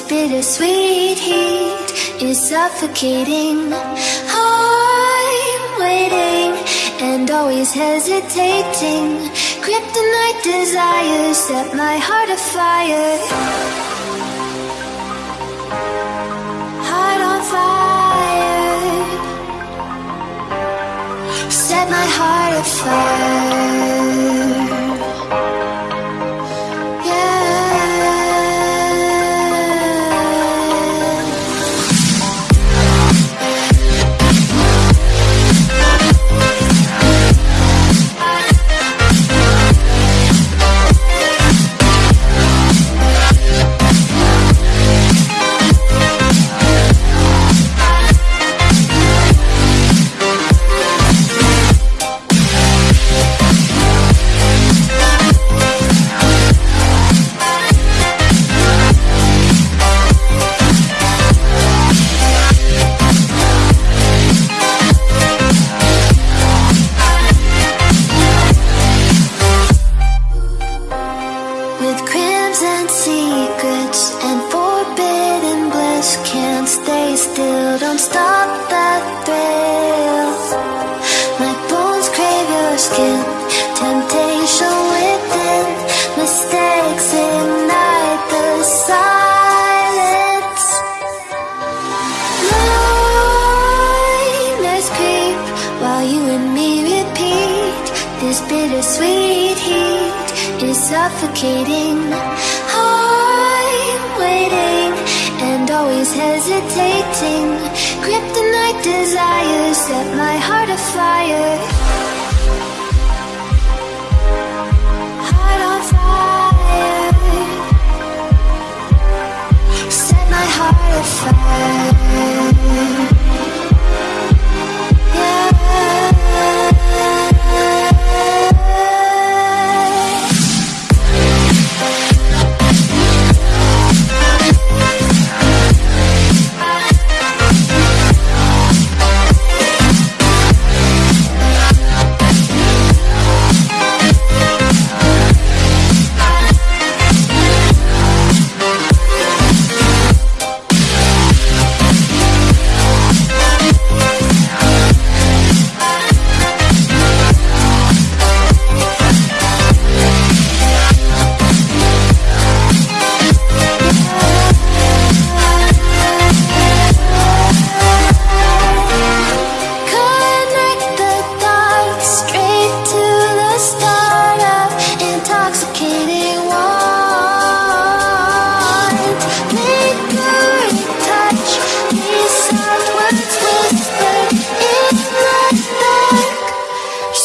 bittersweet heat is suffocating. I'm waiting and always hesitating. Kryptonite desires set my heart afire. Heart on fire. Set my heart afire. Don't stop that thrill My bones crave your skin Temptation within Mistakes ignite the silence Nightmares creep while you and me repeat. This bittersweet heat is suffocating. agitating Kryptonite desires set my heart afire. Heart on fire. Set my heart afire.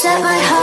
set my heart